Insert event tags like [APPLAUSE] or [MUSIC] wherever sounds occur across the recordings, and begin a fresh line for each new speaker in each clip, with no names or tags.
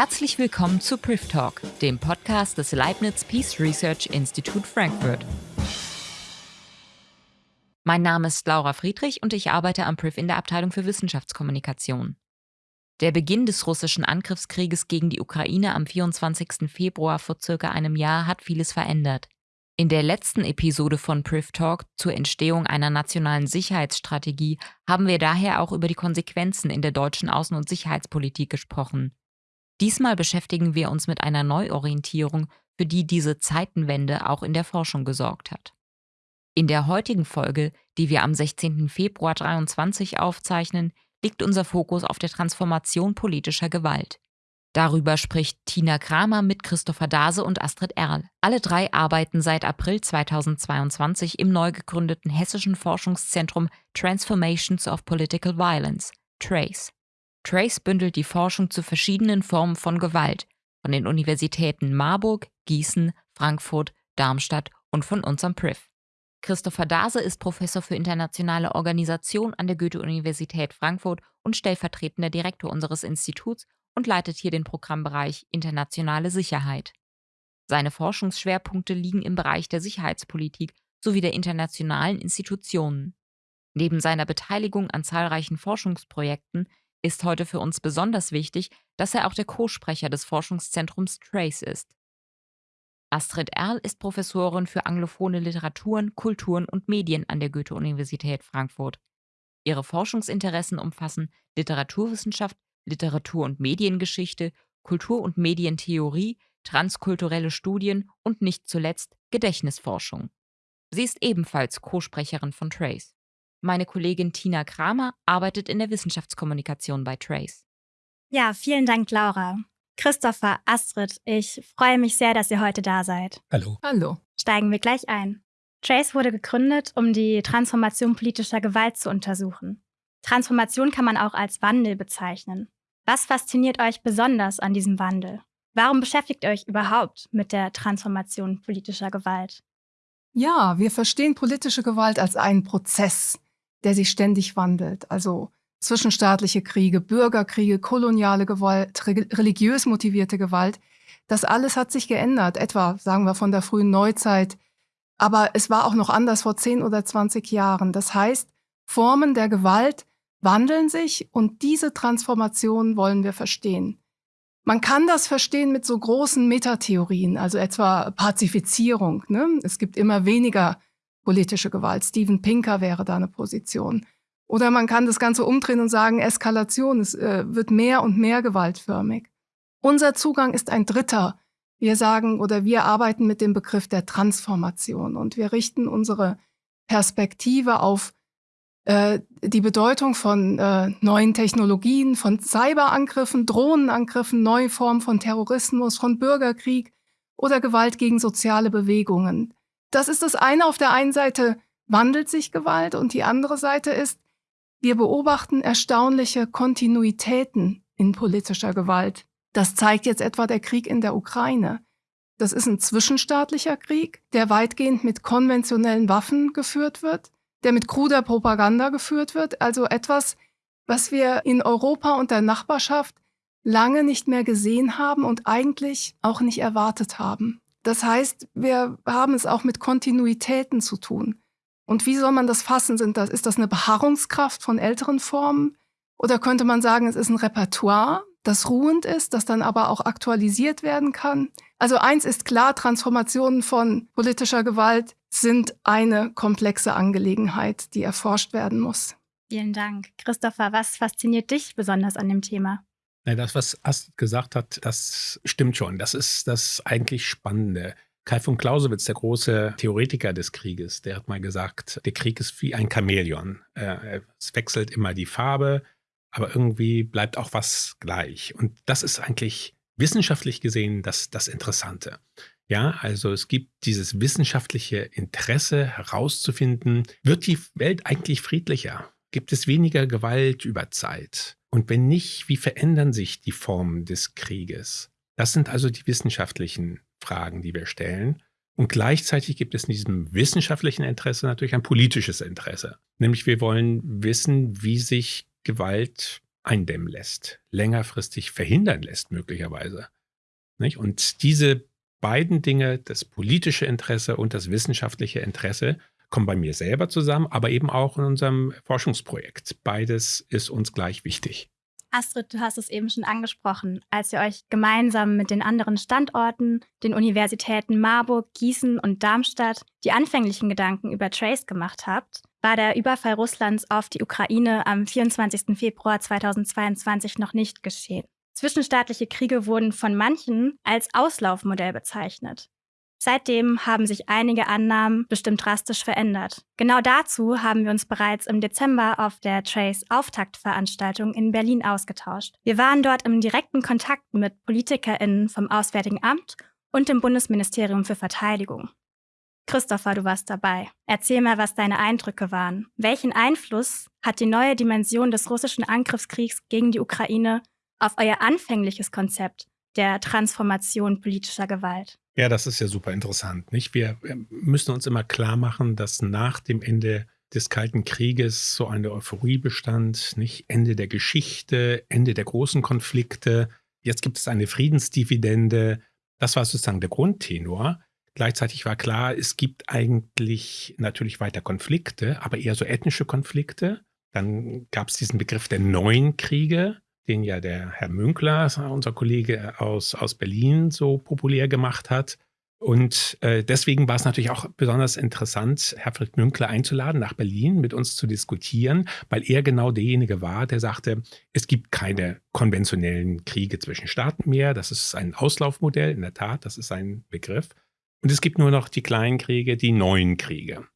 Herzlich willkommen zu Priv Talk, dem Podcast des Leibniz Peace Research Institute Frankfurt. Mein Name ist Laura Friedrich und ich arbeite am Priv in der Abteilung für Wissenschaftskommunikation. Der Beginn des russischen Angriffskrieges gegen die Ukraine am 24. Februar vor circa einem Jahr hat vieles verändert. In der letzten Episode von Priv Talk zur Entstehung einer nationalen Sicherheitsstrategie haben wir daher auch über die Konsequenzen in der deutschen Außen- und Sicherheitspolitik gesprochen. Diesmal beschäftigen wir uns mit einer Neuorientierung, für die diese Zeitenwende auch in der Forschung gesorgt hat. In der heutigen Folge, die wir am 16. Februar 2023 aufzeichnen, liegt unser Fokus auf der Transformation politischer Gewalt. Darüber spricht Tina Kramer mit Christopher Dase und Astrid Erl. Alle drei arbeiten seit April 2022 im neu gegründeten hessischen Forschungszentrum Transformations of Political Violence, TRACE. Trace bündelt die Forschung zu verschiedenen Formen von Gewalt von den Universitäten Marburg, Gießen, Frankfurt, Darmstadt und von unserem Priv. Christopher Dase ist Professor für internationale Organisation an der Goethe-Universität Frankfurt und stellvertretender Direktor unseres Instituts und leitet hier den Programmbereich Internationale Sicherheit. Seine Forschungsschwerpunkte liegen im Bereich der Sicherheitspolitik sowie der internationalen Institutionen. Neben seiner Beteiligung an zahlreichen Forschungsprojekten ist heute für uns besonders wichtig, dass er auch der Co-Sprecher des Forschungszentrums Trace ist. Astrid Erl ist Professorin für anglophone Literaturen, Kulturen und Medien an der Goethe-Universität Frankfurt. Ihre Forschungsinteressen umfassen Literaturwissenschaft, Literatur- und Mediengeschichte, Kultur- und Medientheorie, transkulturelle Studien und nicht zuletzt Gedächtnisforschung. Sie ist ebenfalls Co-Sprecherin von Trace. Meine Kollegin Tina Kramer arbeitet in der Wissenschaftskommunikation bei Trace.
Ja, vielen Dank, Laura. Christopher, Astrid, ich freue mich sehr, dass ihr heute da seid.
Hallo.
Hallo.
Steigen wir gleich ein. Trace wurde gegründet, um die Transformation politischer Gewalt zu untersuchen. Transformation kann man auch als Wandel bezeichnen. Was fasziniert euch besonders an diesem Wandel? Warum beschäftigt ihr euch überhaupt mit der Transformation politischer Gewalt?
Ja, wir verstehen politische Gewalt als einen Prozess, der sich ständig wandelt. Also zwischenstaatliche Kriege, Bürgerkriege, koloniale Gewalt, religiös motivierte Gewalt. Das alles hat sich geändert, etwa, sagen wir, von der frühen Neuzeit. Aber es war auch noch anders vor 10 oder 20 Jahren. Das heißt, Formen der Gewalt wandeln sich und diese Transformation wollen wir verstehen. Man kann das verstehen mit so großen Metatheorien, also etwa Pazifizierung. Ne? Es gibt immer weniger politische Gewalt. Steven Pinker wäre da eine Position. Oder man kann das Ganze umdrehen und sagen, Eskalation, es äh, wird mehr und mehr gewaltförmig. Unser Zugang ist ein dritter. Wir sagen oder wir arbeiten mit dem Begriff der Transformation und wir richten unsere Perspektive auf äh, die Bedeutung von äh, neuen Technologien, von Cyberangriffen, Drohnenangriffen, neue Formen von Terrorismus, von Bürgerkrieg oder Gewalt gegen soziale Bewegungen. Das ist das eine. Auf der einen Seite wandelt sich Gewalt und die andere Seite ist, wir beobachten erstaunliche Kontinuitäten in politischer Gewalt. Das zeigt jetzt etwa der Krieg in der Ukraine. Das ist ein zwischenstaatlicher Krieg, der weitgehend mit konventionellen Waffen geführt wird, der mit kruder Propaganda geführt wird, also etwas, was wir in Europa und der Nachbarschaft lange nicht mehr gesehen haben und eigentlich auch nicht erwartet haben. Das heißt, wir haben es auch mit Kontinuitäten zu tun. Und wie soll man das fassen? Sind das, ist das eine Beharrungskraft von älteren Formen? Oder könnte man sagen, es ist ein Repertoire, das ruhend ist, das dann aber auch aktualisiert werden kann? Also eins ist klar, Transformationen von politischer Gewalt sind eine komplexe Angelegenheit, die erforscht werden muss.
Vielen Dank. Christopher, was fasziniert dich besonders an dem Thema?
Ja, das, was Astrid gesagt hat, das stimmt schon. Das ist das eigentlich Spannende. Kai von Clausewitz, der große Theoretiker des Krieges, der hat mal gesagt, der Krieg ist wie ein Chamäleon. Äh, es wechselt immer die Farbe, aber irgendwie bleibt auch was gleich. Und das ist eigentlich wissenschaftlich gesehen das, das Interessante. Ja, also es gibt dieses wissenschaftliche Interesse herauszufinden, wird die Welt eigentlich friedlicher? Gibt es weniger Gewalt über Zeit? Und wenn nicht, wie verändern sich die Formen des Krieges? Das sind also die wissenschaftlichen Fragen, die wir stellen. Und gleichzeitig gibt es in diesem wissenschaftlichen Interesse natürlich ein politisches Interesse. Nämlich wir wollen wissen, wie sich Gewalt eindämmen lässt, längerfristig verhindern lässt möglicherweise. Nicht? Und diese beiden Dinge, das politische Interesse und das wissenschaftliche Interesse, kommen bei mir selber zusammen, aber eben auch in unserem Forschungsprojekt. Beides ist uns gleich wichtig.
Astrid, du hast es eben schon angesprochen, als ihr euch gemeinsam mit den anderen Standorten, den Universitäten Marburg, Gießen und Darmstadt, die anfänglichen Gedanken über Trace gemacht habt, war der Überfall Russlands auf die Ukraine am 24. Februar 2022 noch nicht geschehen. Zwischenstaatliche Kriege wurden von manchen als Auslaufmodell bezeichnet. Seitdem haben sich einige Annahmen bestimmt drastisch verändert. Genau dazu haben wir uns bereits im Dezember auf der Trace Auftaktveranstaltung in Berlin ausgetauscht. Wir waren dort im direkten Kontakt mit PolitikerInnen vom Auswärtigen Amt und dem Bundesministerium für Verteidigung. Christopher, du warst dabei. Erzähl mal, was deine Eindrücke waren. Welchen Einfluss hat die neue Dimension des russischen Angriffskriegs gegen die Ukraine auf euer anfängliches Konzept der Transformation politischer Gewalt?
Ja, das ist ja super interessant. Nicht? Wir müssen uns immer klar machen, dass nach dem Ende des Kalten Krieges so eine Euphorie bestand, nicht Ende der Geschichte, Ende der großen Konflikte. Jetzt gibt es eine Friedensdividende. Das war sozusagen der Grundtenor. Gleichzeitig war klar, es gibt eigentlich natürlich weiter Konflikte, aber eher so ethnische Konflikte. Dann gab es diesen Begriff der neuen Kriege, den ja der Herr Münkler, unser Kollege aus, aus Berlin, so populär gemacht hat. Und äh, deswegen war es natürlich auch besonders interessant, Herfried Münkler einzuladen, nach Berlin mit uns zu diskutieren, weil er genau derjenige war, der sagte, es gibt keine konventionellen Kriege zwischen Staaten mehr. Das ist ein Auslaufmodell, in der Tat, das ist ein Begriff. Und es gibt nur noch die kleinen Kriege, die neuen Kriege.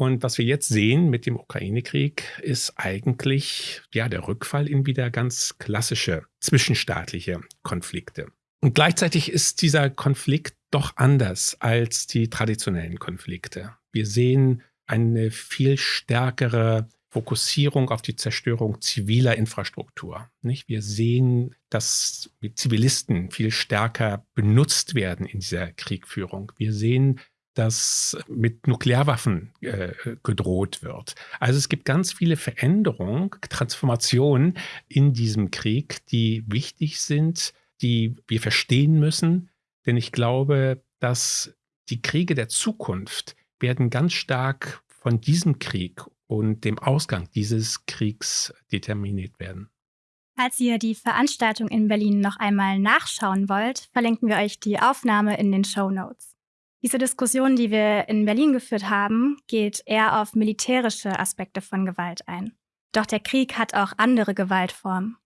Und was wir jetzt sehen mit dem Ukraine-Krieg, ist eigentlich ja der Rückfall in wieder ganz klassische zwischenstaatliche Konflikte. Und gleichzeitig ist dieser Konflikt doch anders als die traditionellen Konflikte. Wir sehen eine viel stärkere Fokussierung auf die Zerstörung ziviler Infrastruktur. Nicht? Wir sehen, dass Zivilisten viel stärker benutzt werden in dieser Kriegführung. Wir sehen, dass mit Nuklearwaffen äh, gedroht wird. Also es gibt ganz viele Veränderungen, Transformationen in diesem Krieg, die wichtig sind, die wir verstehen müssen. Denn ich glaube, dass die Kriege der Zukunft werden ganz stark von diesem Krieg und dem Ausgang dieses Kriegs determiniert werden.
Falls ihr die Veranstaltung in Berlin noch einmal nachschauen wollt, verlinken wir euch die Aufnahme in den Show Notes. Diese Diskussion, die wir in Berlin geführt haben, geht eher auf militärische Aspekte von Gewalt ein. Doch der Krieg hat auch andere Gewaltformen.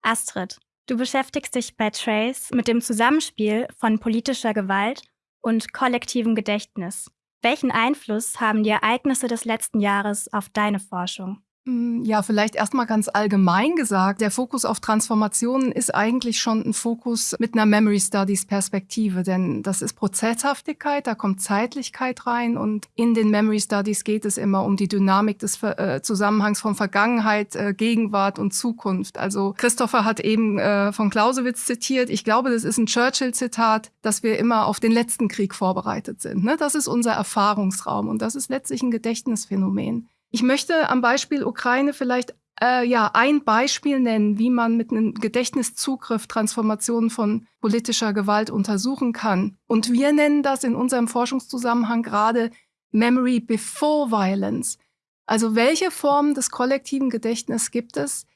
Astrid, du beschäftigst dich bei Trace mit dem Zusammenspiel von politischer Gewalt und kollektivem Gedächtnis. Welchen Einfluss haben die Ereignisse des letzten Jahres auf deine Forschung?
Hm, ja, vielleicht erstmal ganz allgemein gesagt. Der Fokus auf Transformationen ist eigentlich schon ein Fokus mit einer Memory Studies Perspektive, denn das ist Prozesshaftigkeit, da kommt Zeitlichkeit rein und in den Memory Studies geht es immer um die Dynamik des äh, Zusammenhangs von Vergangenheit, äh, Gegenwart und Zukunft. Also Christopher hat eben äh, von Clausewitz zitiert. Ich glaube, das ist ein Churchill-Zitat, dass wir immer auf den letzten Krieg vorbereitet sind. Ne? Das ist unser Erfahrungsraum und das ist letztlich ein Gedächtnisphänomen. Ich möchte am Beispiel Ukraine vielleicht äh, ja ein Beispiel nennen, wie man mit einem Gedächtniszugriff Transformationen von politischer Gewalt untersuchen kann. Und wir nennen das in unserem Forschungszusammenhang gerade Memory Before Violence. Also welche Formen des kollektiven Gedächtnisses gibt es,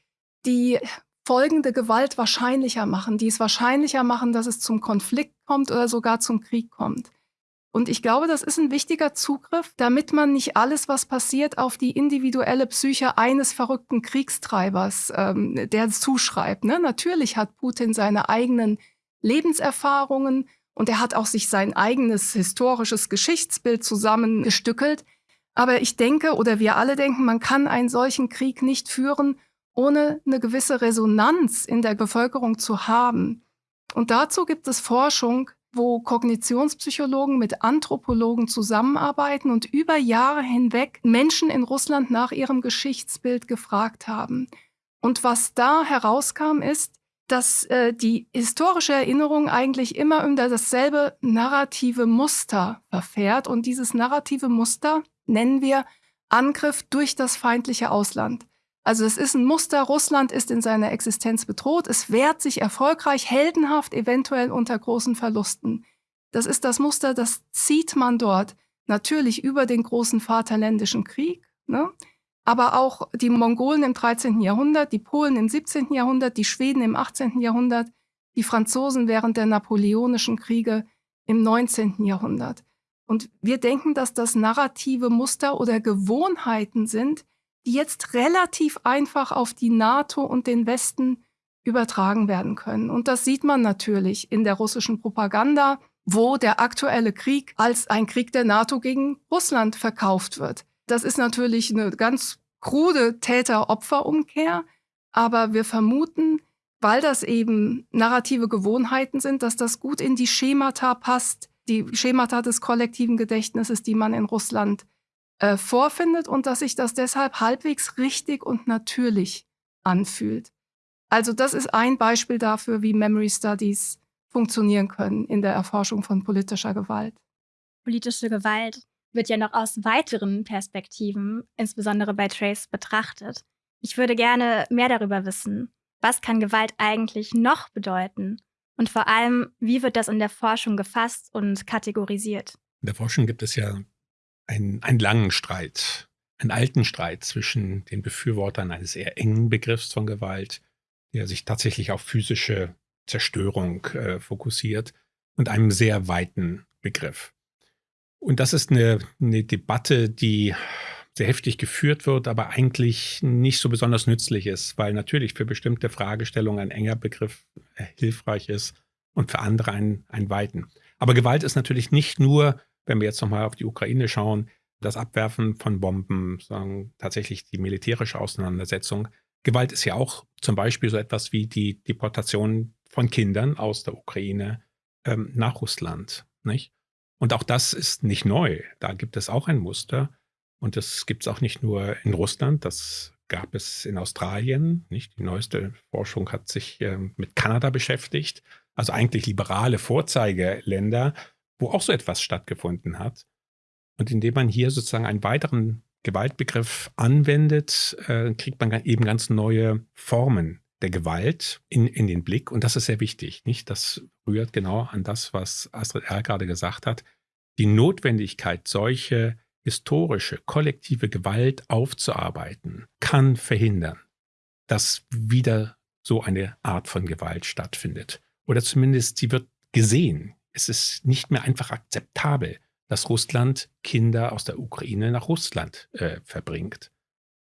die folgende Gewalt wahrscheinlicher machen, die es wahrscheinlicher machen, dass es zum Konflikt kommt oder sogar zum Krieg kommt. Und ich glaube, das ist ein wichtiger Zugriff, damit man nicht alles, was passiert, auf die individuelle Psyche eines verrückten Kriegstreibers, ähm, der zuschreibt. Ne? Natürlich hat Putin seine eigenen Lebenserfahrungen und er hat auch sich sein eigenes historisches Geschichtsbild zusammengestückelt. Aber ich denke, oder wir alle denken, man kann einen solchen Krieg nicht führen, ohne eine gewisse Resonanz in der Bevölkerung zu haben. Und dazu gibt es Forschung, wo Kognitionspsychologen mit Anthropologen zusammenarbeiten und über Jahre hinweg Menschen in Russland nach ihrem Geschichtsbild gefragt haben. Und was da herauskam, ist, dass äh, die historische Erinnerung eigentlich immer unter dasselbe narrative Muster verfährt. Und dieses narrative Muster nennen wir Angriff durch das feindliche Ausland. Also es ist ein Muster, Russland ist in seiner Existenz bedroht, es wehrt sich erfolgreich, heldenhaft, eventuell unter großen Verlusten. Das ist das Muster, das zieht man dort natürlich über den großen Vaterländischen Krieg, ne? aber auch die Mongolen im 13. Jahrhundert, die Polen im 17. Jahrhundert, die Schweden im 18. Jahrhundert, die Franzosen während der napoleonischen Kriege im 19. Jahrhundert. Und wir denken, dass das narrative Muster oder Gewohnheiten sind, die jetzt relativ einfach auf die NATO und den Westen übertragen werden können. Und das sieht man natürlich in der russischen Propaganda, wo der aktuelle Krieg als ein Krieg der NATO gegen Russland verkauft wird. Das ist natürlich eine ganz krude Täter-Opfer-Umkehr, aber wir vermuten, weil das eben narrative Gewohnheiten sind, dass das gut in die Schemata passt, die Schemata des kollektiven Gedächtnisses, die man in Russland äh, vorfindet und dass sich das deshalb halbwegs richtig und natürlich anfühlt. Also das ist ein Beispiel dafür, wie Memory Studies funktionieren können in der Erforschung von politischer Gewalt.
Politische Gewalt wird ja noch aus weiteren Perspektiven, insbesondere bei Trace, betrachtet. Ich würde gerne mehr darüber wissen. Was kann Gewalt eigentlich noch bedeuten? Und vor allem, wie wird das in der Forschung gefasst und kategorisiert?
In der Forschung gibt es ja einen, einen langen Streit, einen alten Streit zwischen den Befürwortern eines eher engen Begriffs von Gewalt, der sich tatsächlich auf physische Zerstörung äh, fokussiert, und einem sehr weiten Begriff. Und das ist eine, eine Debatte, die sehr heftig geführt wird, aber eigentlich nicht so besonders nützlich ist, weil natürlich für bestimmte Fragestellungen ein enger Begriff äh, hilfreich ist und für andere einen, einen weiten. Aber Gewalt ist natürlich nicht nur, wenn wir jetzt nochmal auf die Ukraine schauen, das Abwerfen von Bomben, sagen tatsächlich die militärische Auseinandersetzung. Gewalt ist ja auch zum Beispiel so etwas wie die Deportation von Kindern aus der Ukraine ähm, nach Russland. Nicht? Und auch das ist nicht neu. Da gibt es auch ein Muster. Und das gibt es auch nicht nur in Russland, das gab es in Australien. Nicht? Die neueste Forschung hat sich ähm, mit Kanada beschäftigt. Also eigentlich liberale Vorzeigeländer, wo auch so etwas stattgefunden hat. Und indem man hier sozusagen einen weiteren Gewaltbegriff anwendet, äh, kriegt man eben ganz neue Formen der Gewalt in, in den Blick. Und das ist sehr wichtig. Nicht? Das rührt genau an das, was Astrid Erl gerade gesagt hat. Die Notwendigkeit, solche historische, kollektive Gewalt aufzuarbeiten, kann verhindern, dass wieder so eine Art von Gewalt stattfindet. Oder zumindest sie wird gesehen. Es ist nicht mehr einfach akzeptabel, dass Russland Kinder aus der Ukraine nach Russland äh, verbringt.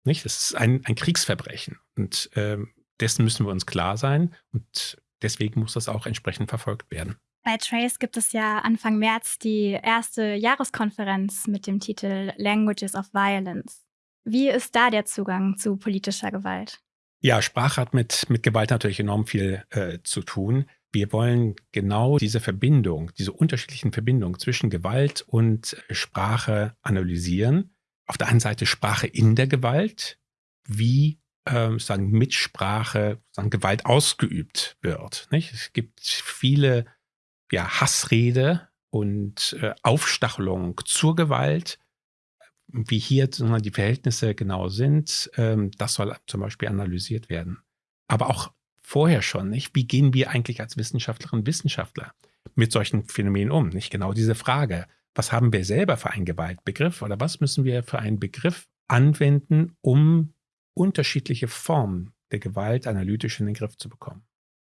Nicht? Das ist ein, ein Kriegsverbrechen. Und ähm, dessen müssen wir uns klar sein und deswegen muss das auch entsprechend verfolgt werden.
Bei Trace gibt es ja Anfang März die erste Jahreskonferenz mit dem Titel Languages of Violence. Wie ist da der Zugang zu politischer Gewalt?
Ja, Sprache hat mit, mit Gewalt natürlich enorm viel äh, zu tun. Wir wollen genau diese Verbindung, diese unterschiedlichen Verbindungen zwischen Gewalt und Sprache analysieren. Auf der einen Seite Sprache in der Gewalt. Wie ähm, sagen, mit Sprache sagen, Gewalt ausgeübt wird. Nicht? Es gibt viele ja, Hassrede und äh, Aufstachelung zur Gewalt, wie hier die Verhältnisse genau sind, ähm, das soll zum Beispiel analysiert werden. Aber auch vorher schon, nicht? Wie gehen wir eigentlich als Wissenschaftlerinnen und Wissenschaftler mit solchen Phänomenen um? Nicht genau diese Frage. Was haben wir selber für einen Gewaltbegriff oder was müssen wir für einen Begriff anwenden, um unterschiedliche Formen der Gewalt analytisch in den Griff zu bekommen.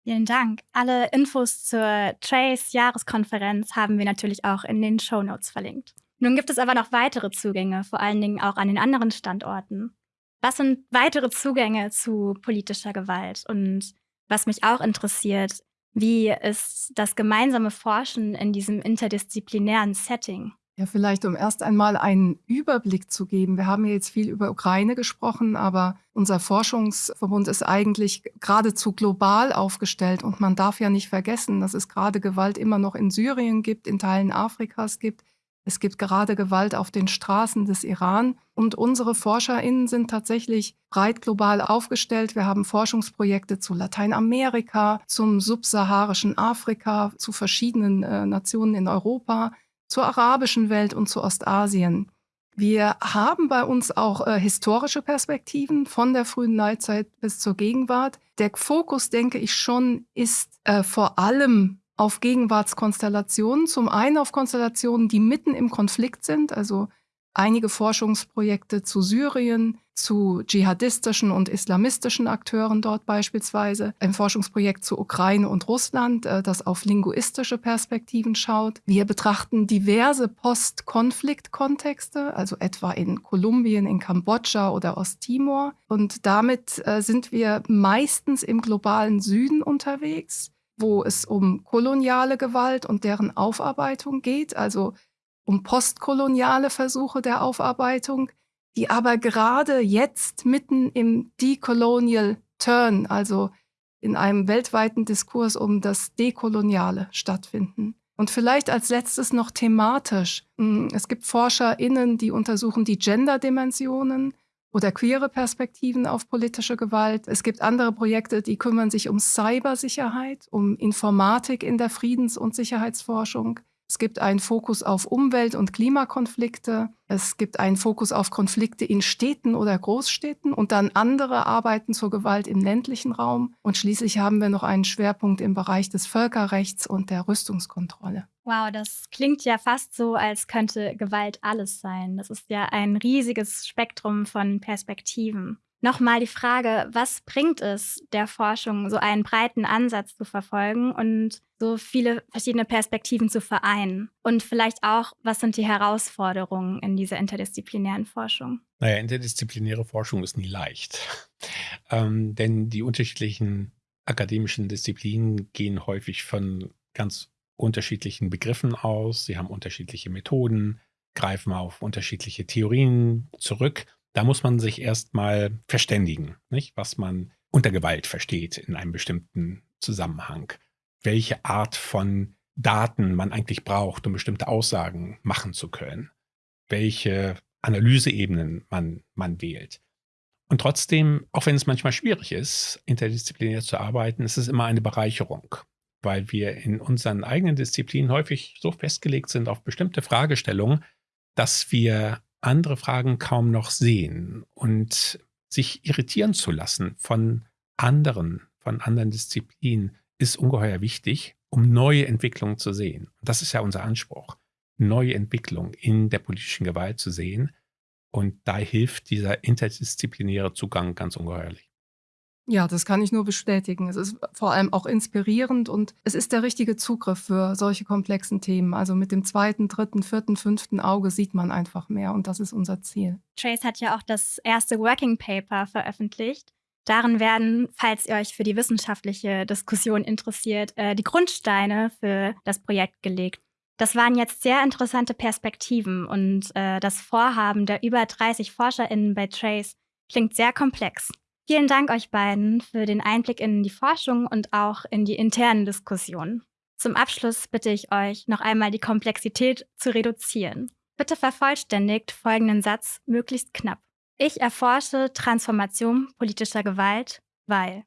Vielen Dank. Alle Infos zur Trace-Jahreskonferenz haben wir natürlich auch in den Show Notes verlinkt. Nun gibt es aber noch weitere Zugänge, vor allen Dingen auch an den anderen Standorten. Was sind weitere Zugänge zu politischer Gewalt? Und was mich auch interessiert, wie ist das gemeinsame Forschen in diesem interdisziplinären Setting?
Ja, vielleicht um erst einmal einen Überblick zu geben. Wir haben ja jetzt viel über Ukraine gesprochen, aber unser Forschungsverbund ist eigentlich geradezu global aufgestellt. Und man darf ja nicht vergessen, dass es gerade Gewalt immer noch in Syrien gibt, in Teilen Afrikas gibt. Es gibt gerade Gewalt auf den Straßen des Iran. Und unsere ForscherInnen sind tatsächlich breit global aufgestellt. Wir haben Forschungsprojekte zu Lateinamerika, zum subsaharischen Afrika, zu verschiedenen äh, Nationen in Europa zur arabischen Welt und zu Ostasien. Wir haben bei uns auch äh, historische Perspektiven von der frühen Neuzeit bis zur Gegenwart. Der Fokus, denke ich schon, ist äh, vor allem auf Gegenwartskonstellationen. Zum einen auf Konstellationen, die mitten im Konflikt sind, also einige Forschungsprojekte zu Syrien, zu dschihadistischen und islamistischen Akteuren dort beispielsweise, ein Forschungsprojekt zu Ukraine und Russland, äh, das auf linguistische Perspektiven schaut. Wir betrachten diverse Post-Konflikt-Kontexte, also etwa in Kolumbien, in Kambodscha oder Osttimor. Und damit äh, sind wir meistens im globalen Süden unterwegs wo es um koloniale Gewalt und deren Aufarbeitung geht, also um postkoloniale Versuche der Aufarbeitung, die aber gerade jetzt mitten im Decolonial Turn, also in einem weltweiten Diskurs um das Dekoloniale stattfinden. Und vielleicht als letztes noch thematisch. Hm, es gibt ForscherInnen, die untersuchen die Gender-Dimensionen oder queere Perspektiven auf politische Gewalt. Es gibt andere Projekte, die kümmern sich um Cybersicherheit, um Informatik in der Friedens- und Sicherheitsforschung. Es gibt einen Fokus auf Umwelt- und Klimakonflikte. Es gibt einen Fokus auf Konflikte in Städten oder Großstädten und dann andere Arbeiten zur Gewalt im ländlichen Raum. Und schließlich haben wir noch einen Schwerpunkt im Bereich des Völkerrechts und der Rüstungskontrolle.
Wow, das klingt ja fast so, als könnte Gewalt alles sein. Das ist ja ein riesiges Spektrum von Perspektiven. Nochmal die Frage, was bringt es der Forschung, so einen breiten Ansatz zu verfolgen und so viele verschiedene Perspektiven zu vereinen? Und vielleicht auch, was sind die Herausforderungen in dieser interdisziplinären Forschung?
Naja, interdisziplinäre Forschung ist nie leicht. [LAUGHS] ähm, denn die unterschiedlichen akademischen Disziplinen gehen häufig von ganz unterschiedlichen Begriffen aus. Sie haben unterschiedliche Methoden, greifen auf unterschiedliche Theorien zurück da muss man sich erstmal verständigen, nicht? was man unter Gewalt versteht in einem bestimmten Zusammenhang. Welche Art von Daten man eigentlich braucht, um bestimmte Aussagen machen zu können. Welche Analyseebenen man, man wählt. Und trotzdem, auch wenn es manchmal schwierig ist, interdisziplinär zu arbeiten, ist es immer eine Bereicherung, weil wir in unseren eigenen Disziplinen häufig so festgelegt sind auf bestimmte Fragestellungen, dass wir andere Fragen kaum noch sehen und sich irritieren zu lassen von anderen, von anderen Disziplinen, ist ungeheuer wichtig, um neue Entwicklungen zu sehen. Das ist ja unser Anspruch, neue Entwicklungen in der politischen Gewalt zu sehen. Und da hilft dieser interdisziplinäre Zugang ganz ungeheuerlich.
Ja, das kann ich nur bestätigen. Es ist vor allem auch inspirierend und es ist der richtige Zugriff für solche komplexen Themen. Also mit dem zweiten, dritten, vierten, fünften Auge sieht man einfach mehr und das ist unser Ziel.
Trace hat ja auch das erste Working Paper veröffentlicht. Darin werden, falls ihr euch für die wissenschaftliche Diskussion interessiert, äh, die Grundsteine für das Projekt gelegt. Das waren jetzt sehr interessante Perspektiven und äh, das Vorhaben der über 30 ForscherInnen bei Trace klingt sehr komplex. Vielen Dank euch beiden für den Einblick in die Forschung und auch in die internen Diskussionen. Zum Abschluss bitte ich euch, noch einmal die Komplexität zu reduzieren. Bitte vervollständigt folgenden Satz möglichst knapp. Ich erforsche Transformation politischer Gewalt, weil.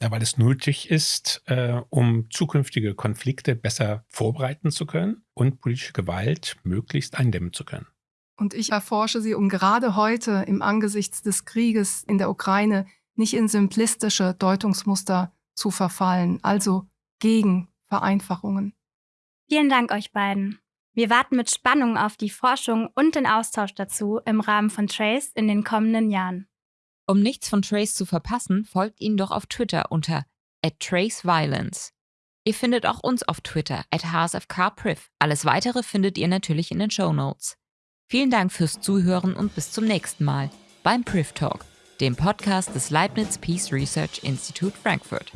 Ja, weil es nötig ist, äh, um zukünftige Konflikte besser vorbereiten zu können und politische Gewalt möglichst eindämmen zu können.
Und ich erforsche sie, um gerade heute im Angesichts des Krieges in der Ukraine nicht in simplistische Deutungsmuster zu verfallen, also gegen Vereinfachungen.
Vielen Dank euch beiden. Wir warten mit Spannung auf die Forschung und den Austausch dazu im Rahmen von Trace in den kommenden Jahren.
Um nichts von Trace zu verpassen, folgt ihnen doch auf Twitter unter @traceviolence. Ihr findet auch uns auf Twitter at HSFKPriv. Alles weitere findet ihr natürlich in den Show Notes. Vielen Dank fürs Zuhören und bis zum nächsten Mal beim Priv Talk dem Podcast des Leibniz Peace Research Institute Frankfurt.